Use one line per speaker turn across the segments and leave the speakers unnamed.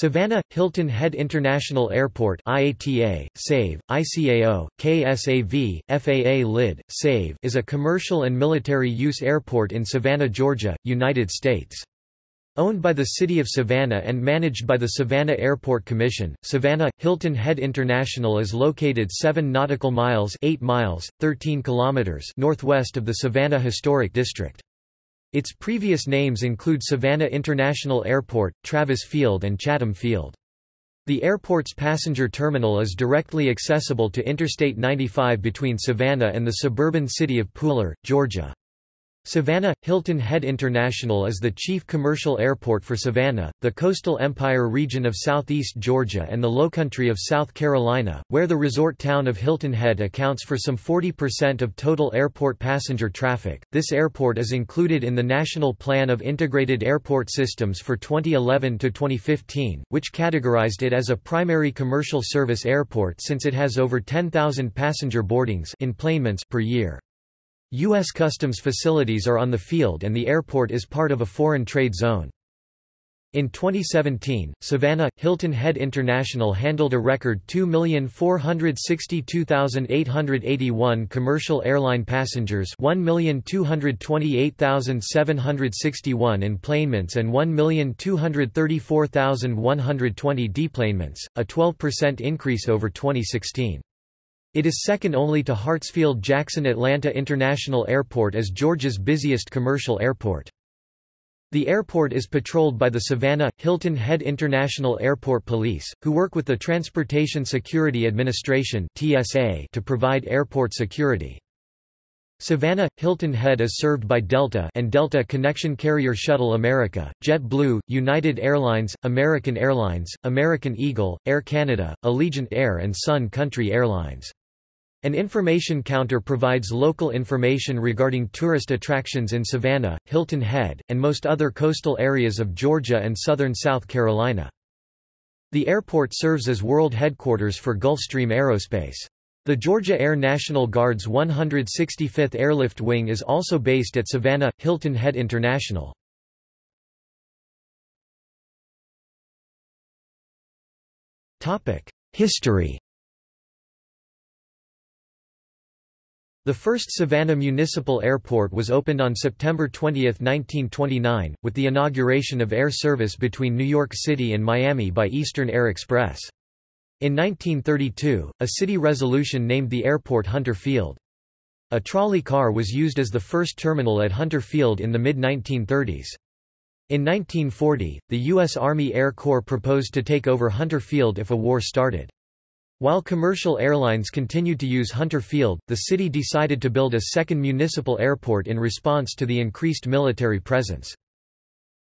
Savannah – Hilton Head International Airport IATA, SAVE, ICAO, KSAV, FAA LID, SAVE is a commercial and military use airport in Savannah, Georgia, United States. Owned by the City of Savannah and managed by the Savannah Airport Commission, Savannah – Hilton Head International is located 7 nautical miles 8 miles, 13 kilometers northwest of the Savannah Historic District. Its previous names include Savannah International Airport, Travis Field and Chatham Field. The airport's passenger terminal is directly accessible to Interstate 95 between Savannah and the suburban city of Pooler, Georgia. Savannah – Hilton Head International is the chief commercial airport for Savannah, the coastal empire region of southeast Georgia and the lowcountry of South Carolina, where the resort town of Hilton Head accounts for some 40% of total airport passenger traffic. This airport is included in the National Plan of Integrated Airport Systems for 2011 to 2015, which categorized it as a primary commercial service airport since it has over 10,000 passenger boardings per year. U.S. Customs facilities are on the field and the airport is part of a foreign trade zone. In 2017, Savannah – Hilton Head International handled a record 2,462,881 commercial airline passengers 1,228,761 enplanements and 1,234,120 deplanements, a 12% increase over 2016. It is second only to Hartsfield-Jackson Atlanta International Airport as Georgia's busiest commercial airport. The airport is patrolled by the Savannah – Hilton Head International Airport Police, who work with the Transportation Security Administration to provide airport security. Savannah – Hilton Head is served by Delta and Delta Connection Carrier Shuttle America, JetBlue, United Airlines, American Airlines, American Eagle, Air Canada, Allegiant Air and Sun Country Airlines. An information counter provides local information regarding tourist attractions in Savannah, Hilton Head, and most other coastal areas of Georgia and southern South Carolina. The airport serves as world headquarters for Gulfstream Aerospace. The Georgia Air National Guard's 165th Airlift Wing is also based at Savannah, Hilton Head International. History The first Savannah Municipal Airport was opened on September 20, 1929, with the inauguration of air service between New York City and Miami by Eastern Air Express. In 1932, a city resolution named the airport Hunter Field. A trolley car was used as the first terminal at Hunter Field in the mid-1930s. In 1940, the U.S. Army Air Corps proposed to take over Hunter Field if a war started. While commercial airlines continued to use Hunter Field, the city decided to build a second municipal airport in response to the increased military presence.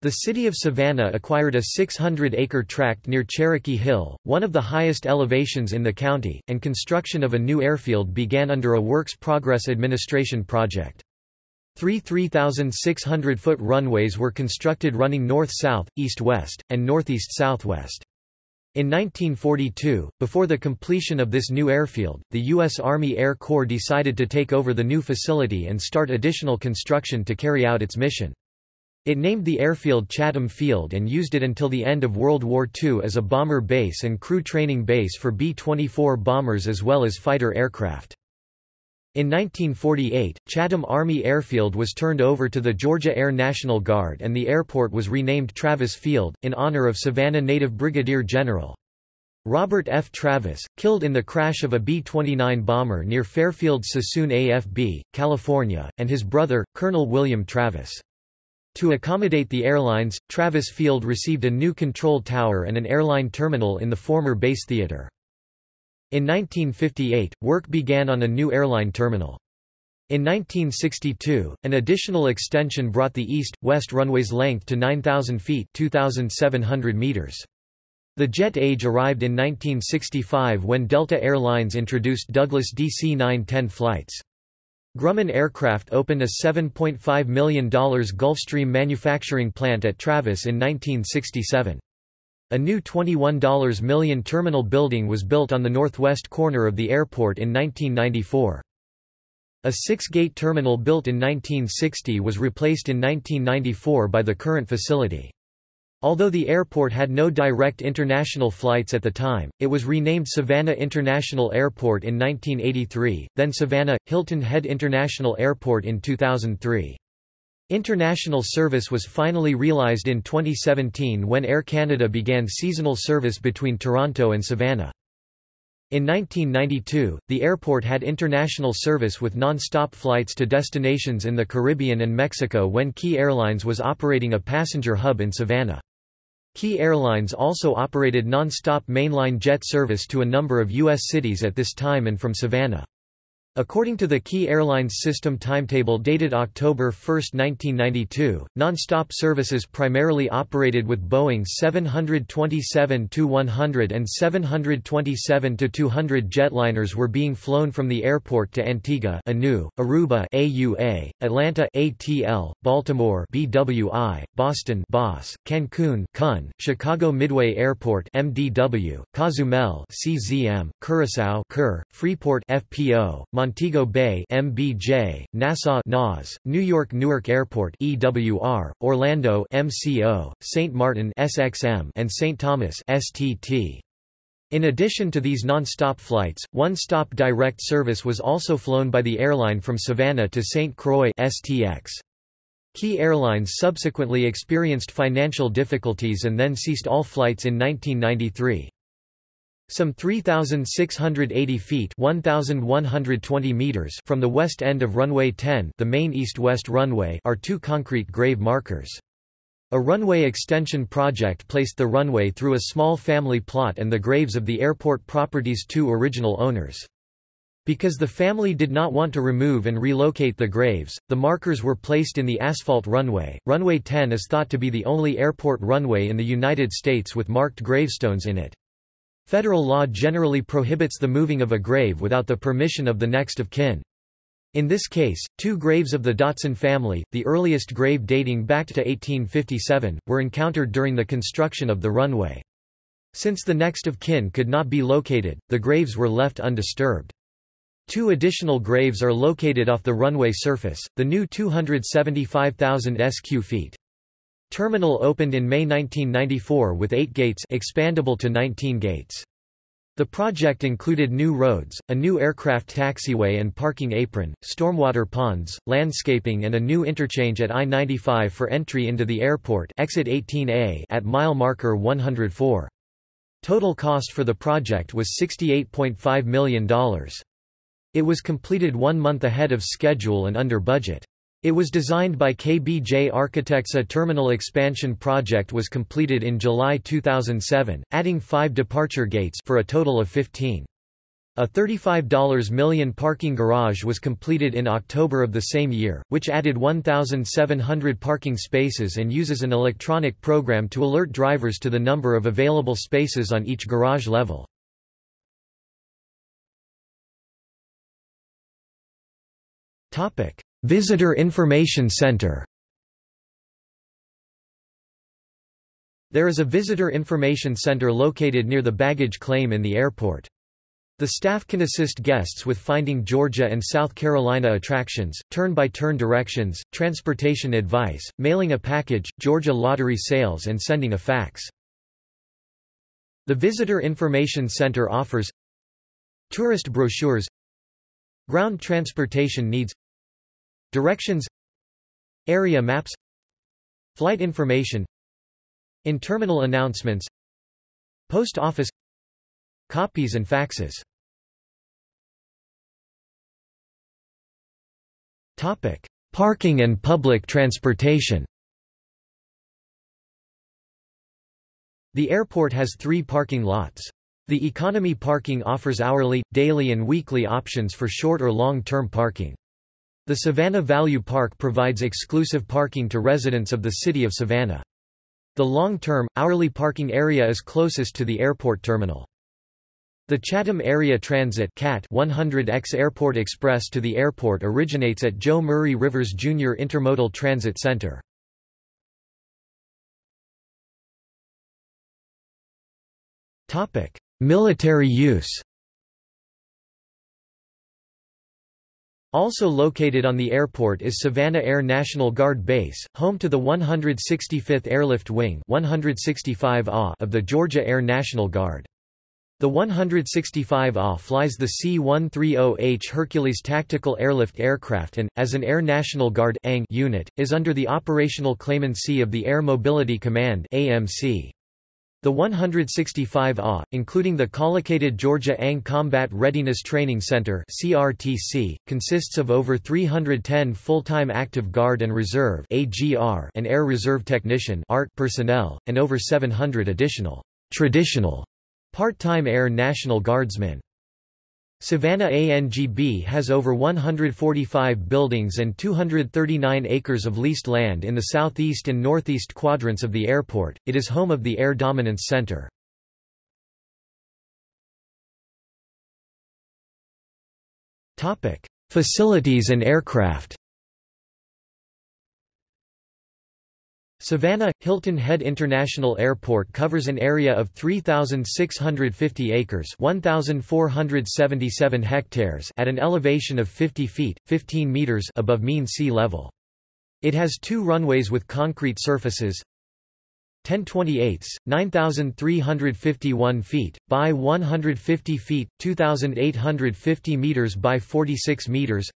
The city of Savannah acquired a 600-acre tract near Cherokee Hill, one of the highest elevations in the county, and construction of a new airfield began under a Works Progress Administration project. Three 3,600-foot runways were constructed running north-south, east-west, and northeast-southwest. In 1942, before the completion of this new airfield, the U.S. Army Air Corps decided to take over the new facility and start additional construction to carry out its mission. It named the airfield Chatham Field and used it until the end of World War II as a bomber base and crew training base for B-24 bombers as well as fighter aircraft. In 1948, Chatham Army Airfield was turned over to the Georgia Air National Guard and the airport was renamed Travis Field, in honor of Savannah native Brigadier General. Robert F. Travis, killed in the crash of a B-29 bomber near Fairfield Suisun AFB, California, and his brother, Colonel William Travis. To accommodate the airlines, Travis Field received a new control tower and an airline terminal in the former base theater. In 1958, work began on a new airline terminal. In 1962, an additional extension brought the east-west runway's length to 9,000 feet 2,700 meters. The jet age arrived in 1965 when Delta Air Lines introduced Douglas DC-910 flights. Grumman Aircraft opened a $7.5 million Gulfstream manufacturing plant at Travis in 1967. A new $21 million terminal building was built on the northwest corner of the airport in 1994. A six-gate terminal built in 1960 was replaced in 1994 by the current facility. Although the airport had no direct international flights at the time, it was renamed Savannah International Airport in 1983, then Savannah – Hilton Head International Airport in 2003. International service was finally realized in 2017 when Air Canada began seasonal service between Toronto and Savannah. In 1992, the airport had international service with non-stop flights to destinations in the Caribbean and Mexico when Key Airlines was operating a passenger hub in Savannah. Key Airlines also operated non-stop mainline jet service to a number of U.S. cities at this time and from Savannah. According to the Key Airlines system timetable dated October 1, 1992, non-stop services primarily operated with Boeing 727-100 and 727-200 jetliners were being flown from the airport to Antigua Anu, Aruba AUA, Atlanta ATL, Baltimore BWI, Boston BOS, Cancun CUN, Chicago Midway Airport MDW, Cozumel CZM, Curacao CUR, Freeport FPO, Montego Bay MBJ, Nassau NAS, New York Newark Airport EWR, Orlando MCO, St. Martin SXM, and St. Thomas STT. In addition to these non-stop flights, one-stop direct service was also flown by the airline from Savannah to St. Croix STX. Key Airlines subsequently experienced financial difficulties and then ceased all flights in 1993. Some 3,680 feet 1,120 meters from the west end of runway 10 the main east-west runway are two concrete grave markers. A runway extension project placed the runway through a small family plot and the graves of the airport property's two original owners. Because the family did not want to remove and relocate the graves, the markers were placed in the asphalt runway. Runway 10 is thought to be the only airport runway in the United States with marked gravestones in it. Federal law generally prohibits the moving of a grave without the permission of the next of kin. In this case, two graves of the Dotson family, the earliest grave dating back to 1857, were encountered during the construction of the runway. Since the next of kin could not be located, the graves were left undisturbed. Two additional graves are located off the runway surface, the new 275,000 sq feet. Terminal opened in May 1994 with 8 gates expandable to 19 gates. The project included new roads, a new aircraft taxiway and parking apron, stormwater ponds, landscaping and a new interchange at I-95 for entry into the airport exit 18A at mile marker 104. Total cost for the project was $68.5 million. It was completed one month ahead of schedule and under budget. It was designed by KBJ Architects. A terminal expansion project was completed in July 2007, adding five departure gates for a total of 15. A $35 million parking garage was completed in October of the same year, which added 1,700 parking spaces and uses an electronic program to alert drivers to the number of available spaces on each garage level. Topic: Visitor Information Center There is a visitor information center located near the baggage claim in the airport. The staff can assist guests with finding Georgia and South Carolina attractions, turn-by-turn -turn directions, transportation advice, mailing a package, Georgia lottery sales and sending a fax. The Visitor Information Center offers Tourist brochures Ground transportation needs Directions Area maps Flight information In-terminal announcements Post office Copies and faxes Topic: Parking and public transportation. The airport has three parking lots. The economy parking offers hourly, daily and weekly options for short or long-term parking. The Savannah Value Park provides exclusive parking to residents of the city of Savannah. The long-term, hourly parking area is closest to the airport terminal. The Chatham Area Transit CAT 100X Airport Express to the airport originates at Joe Murray Rivers Jr. Intermodal Transit Center. Military use Also located on the airport is Savannah Air National Guard Base, home to the 165th Airlift Wing 165 of the Georgia Air National Guard. The 165A flies the C-130H Hercules tactical airlift aircraft and, as an Air National Guard unit, is under the operational claimancy of the Air Mobility Command AMC. The 165 AH, including the collocated Georgia ANG Combat Readiness Training Center (CRTC), consists of over 310 full-time active guard and reserve (AGR) and air reserve technician (ART) personnel, and over 700 additional traditional part-time Air National Guardsmen. Savannah ANGB has over 145 buildings and 239 acres of leased land in the southeast and northeast quadrants of the airport. It is home of the Air Dominance Center. Topic: Facilities and aircraft. Savannah – Hilton Head International Airport covers an area of 3,650 acres 1,477 hectares at an elevation of 50 feet 15 meters above mean sea level. It has two runways with concrete surfaces 1028, 9,351 feet, by 150 feet 2,850 meters by 46 meters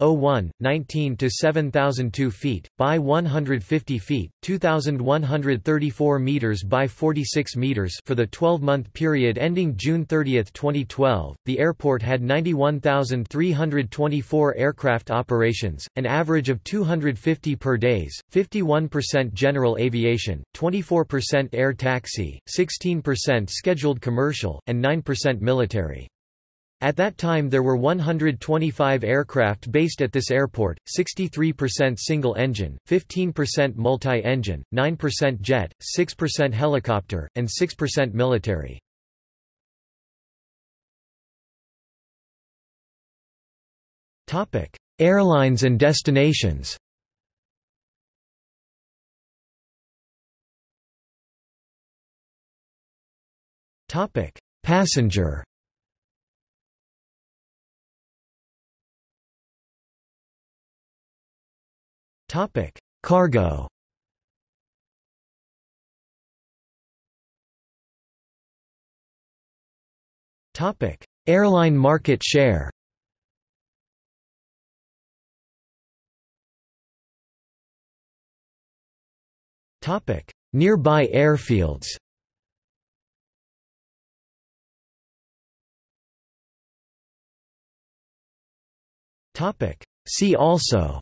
01, 19 to 7002 feet, by 150 feet, 2134 meters by 46 meters for the 12-month period ending June 30, 2012. The airport had 91,324 aircraft operations, an average of 250 per days, 51% general aviation, 24% air taxi, 16% scheduled commercial, and 9% military. At that time there were 125 aircraft based at this airport, 63% single-engine, 15% multi-engine, 9% jet, 6% helicopter, and 6% military. Airlines and destinations Passenger Topic: Cargo. Topic: Airline market share. Topic: Nearby airfields. Topic: See also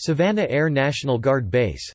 Savannah Air National Guard Base